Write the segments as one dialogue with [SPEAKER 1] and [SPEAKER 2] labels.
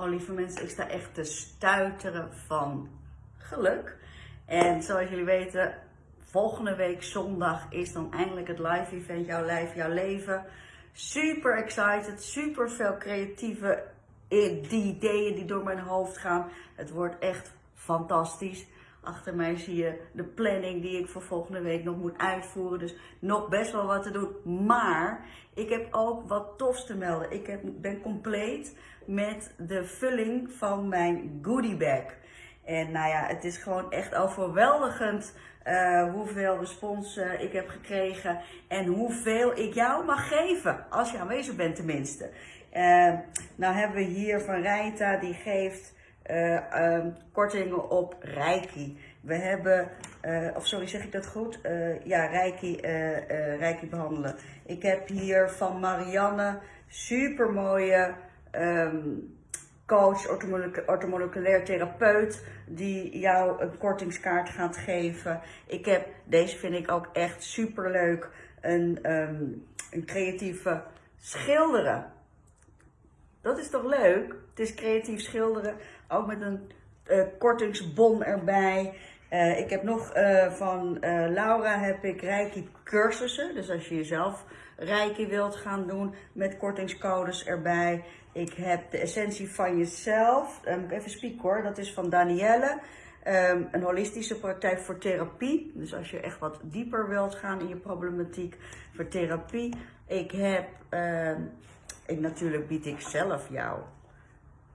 [SPEAKER 1] Oh lieve mensen, ik sta echt te stuiteren van geluk. En zoals jullie weten, volgende week zondag is dan eindelijk het live event Jouw Lijf, Jouw Leven. Super excited, super veel creatieve ideeën die door mijn hoofd gaan. Het wordt echt fantastisch. Achter mij zie je de planning die ik voor volgende week nog moet uitvoeren. Dus nog best wel wat te doen. Maar ik heb ook wat tofs te melden. Ik heb, ben compleet met de vulling van mijn goodie bag. En nou ja, het is gewoon echt overweldigend uh, hoeveel respons uh, ik heb gekregen. En hoeveel ik jou mag geven. Als je aanwezig bent tenminste. Uh, nou hebben we hier van Rijta, die geeft uh, um, kortingen op Reiki. We hebben, uh, of sorry, zeg ik dat goed? Uh, ja, Reiki, Reiki behandelen. Ik heb hier van Marianne super mooie um, coach, ortomoleculair therapeut, die jou een kortingskaart gaat geven. Ik heb, deze vind ik ook echt super leuk, een, um, een creatieve schilderen. Dat is toch leuk? Het is creatief schilderen, ook met een uh, kortingsbon erbij. Uh, ik heb nog uh, van Laura heb ik Reiki cursussen. Dus als je jezelf Reiki wilt gaan doen met kortingscodes erbij. Ik heb de essentie van jezelf. Um, even spieken hoor. Dat is van Danielle. Um, een holistische praktijk voor therapie. Dus als je echt wat dieper wilt gaan in je problematiek voor therapie. Ik heb, ik, natuurlijk bied ik zelf jou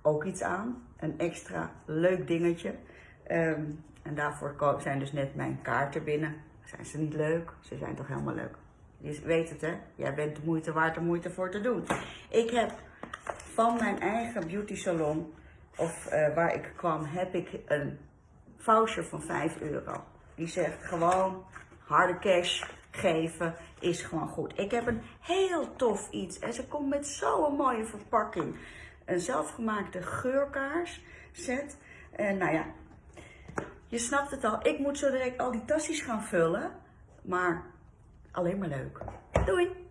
[SPEAKER 1] ook iets aan. Een extra leuk dingetje. Um, en daarvoor zijn dus net mijn kaarten binnen. Zijn ze niet leuk? Ze zijn toch helemaal leuk. Je weet het hè, jij bent de moeite waard om moeite voor te doen. Ik heb van mijn eigen beauty salon, of uh, waar ik kwam, heb ik een voucher van 5 euro. Die zegt gewoon harde cash geven is gewoon goed. Ik heb een heel tof iets en ze komt met zo'n mooie verpakking. Een zelfgemaakte geurkaars set. En nou ja, je snapt het al. Ik moet zo direct al die tassies gaan vullen. Maar alleen maar leuk. Doei!